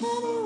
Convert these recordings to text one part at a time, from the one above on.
Many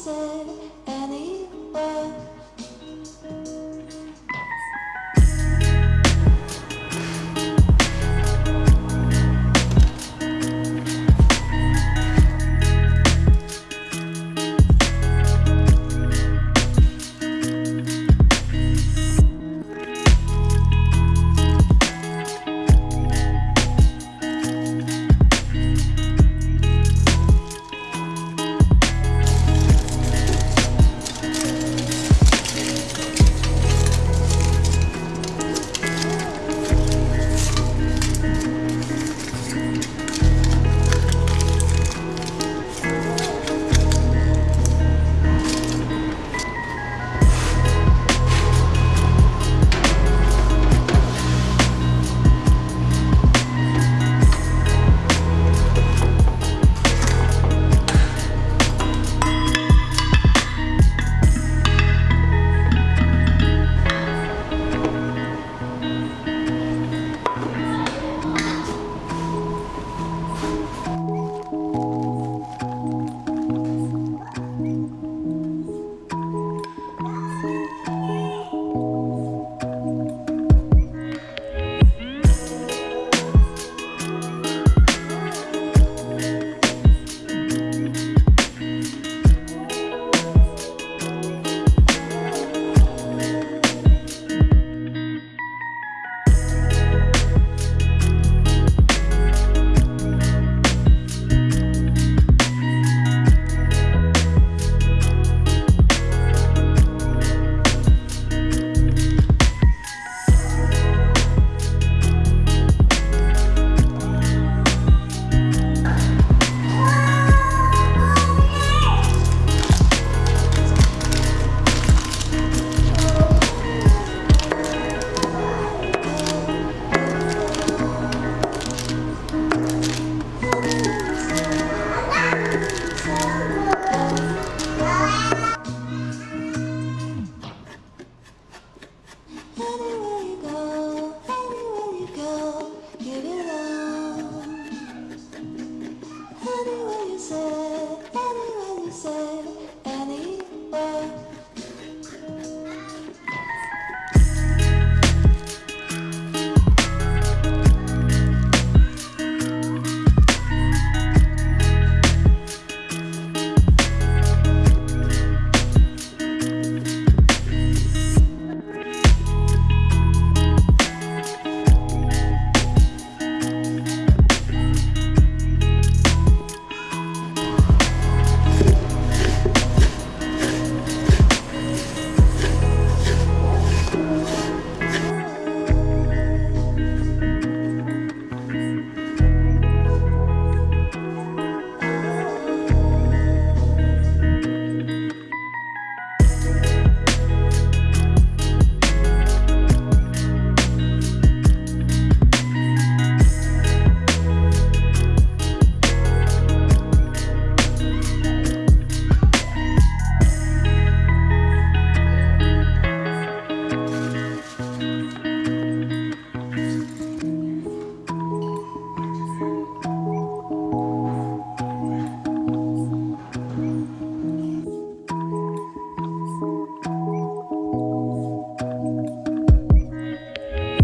said